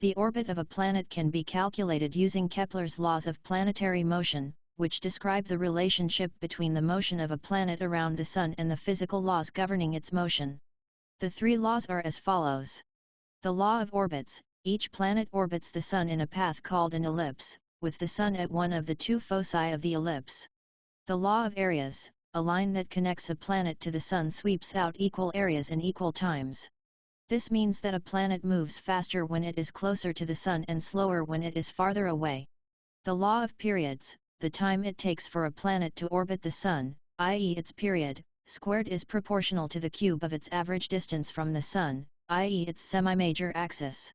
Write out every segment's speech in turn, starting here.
The orbit of a planet can be calculated using Kepler's laws of planetary motion, which describe the relationship between the motion of a planet around the Sun and the physical laws governing its motion. The three laws are as follows. The law of orbits, each planet orbits the Sun in a path called an ellipse, with the Sun at one of the two foci of the ellipse. The law of areas, a line that connects a planet to the Sun sweeps out equal areas in equal times. This means that a planet moves faster when it is closer to the Sun and slower when it is farther away. The law of periods, the time it takes for a planet to orbit the Sun, i.e. its period, squared is proportional to the cube of its average distance from the Sun, i.e. its semi-major axis.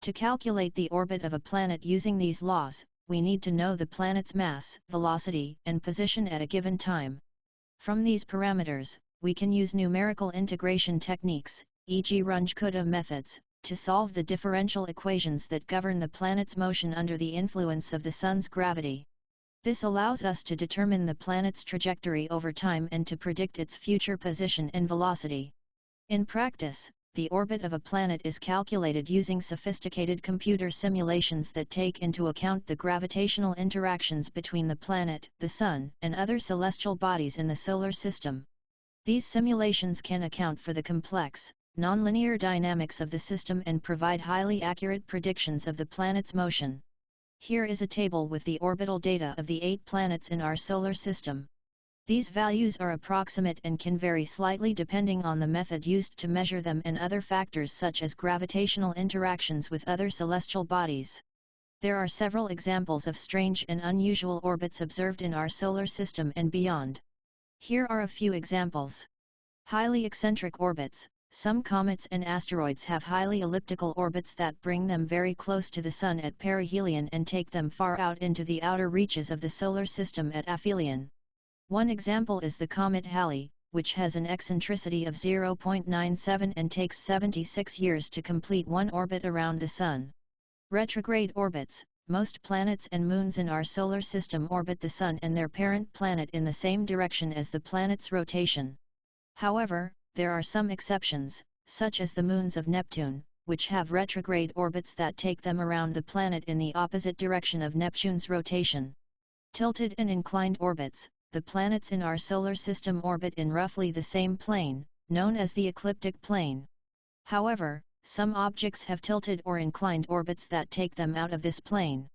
To calculate the orbit of a planet using these laws, we need to know the planet's mass, velocity, and position at a given time. From these parameters, we can use numerical integration techniques, e.g. Runge-Kutta methods, to solve the differential equations that govern the planet's motion under the influence of the Sun's gravity. This allows us to determine the planet's trajectory over time and to predict its future position and velocity. In practice, the orbit of a planet is calculated using sophisticated computer simulations that take into account the gravitational interactions between the planet, the Sun, and other celestial bodies in the Solar System. These simulations can account for the complex, nonlinear dynamics of the system and provide highly accurate predictions of the planet's motion. Here is a table with the orbital data of the eight planets in our solar system. These values are approximate and can vary slightly depending on the method used to measure them and other factors such as gravitational interactions with other celestial bodies. There are several examples of strange and unusual orbits observed in our solar system and beyond. Here are a few examples. Highly eccentric orbits, some comets and asteroids have highly elliptical orbits that bring them very close to the Sun at perihelion and take them far out into the outer reaches of the Solar System at aphelion. One example is the comet Halley, which has an eccentricity of 0.97 and takes 76 years to complete one orbit around the Sun. Retrograde orbits, most planets and moons in our solar system orbit the Sun and their parent planet in the same direction as the planet's rotation. However, there are some exceptions, such as the moons of Neptune, which have retrograde orbits that take them around the planet in the opposite direction of Neptune's rotation. Tilted and inclined orbits, the planets in our solar system orbit in roughly the same plane, known as the ecliptic plane. However, some objects have tilted or inclined orbits that take them out of this plane.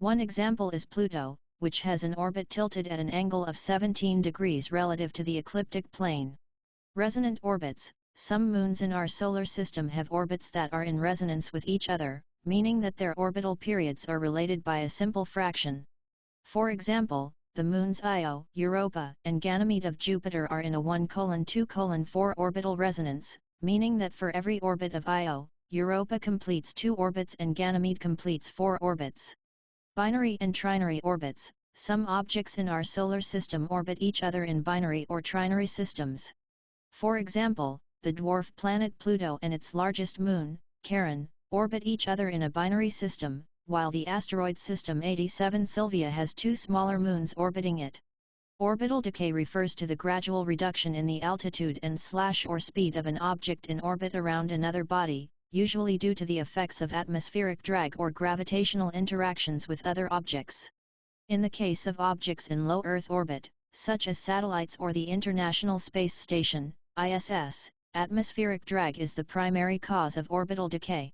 One example is Pluto, which has an orbit tilted at an angle of 17 degrees relative to the ecliptic plane. Resonant orbits Some moons in our solar system have orbits that are in resonance with each other, meaning that their orbital periods are related by a simple fraction. For example, the moons Io, Europa, and Ganymede of Jupiter are in a 1:2:4 orbital resonance, meaning that for every orbit of Io, Europa completes two orbits and Ganymede completes four orbits. Binary and trinary orbits Some objects in our solar system orbit each other in binary or trinary systems. For example, the dwarf planet Pluto and its largest moon, Charon, orbit each other in a binary system, while the asteroid system 87 Sylvia has two smaller moons orbiting it. Orbital decay refers to the gradual reduction in the altitude and slash or speed of an object in orbit around another body, usually due to the effects of atmospheric drag or gravitational interactions with other objects. In the case of objects in low Earth orbit, such as satellites or the International Space Station, ISS, atmospheric drag is the primary cause of orbital decay.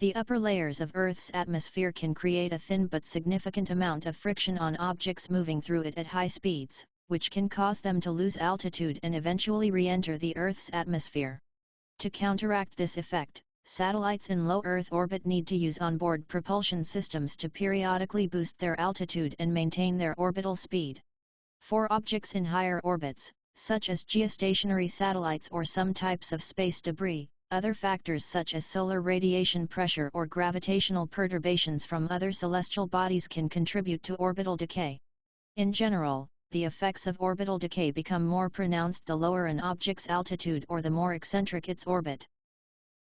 The upper layers of Earth's atmosphere can create a thin but significant amount of friction on objects moving through it at high speeds, which can cause them to lose altitude and eventually re-enter the Earth's atmosphere. To counteract this effect, satellites in low Earth orbit need to use onboard propulsion systems to periodically boost their altitude and maintain their orbital speed. For objects in higher orbits, such as geostationary satellites or some types of space debris, other factors such as solar radiation pressure or gravitational perturbations from other celestial bodies can contribute to orbital decay. In general, the effects of orbital decay become more pronounced the lower an object's altitude or the more eccentric its orbit.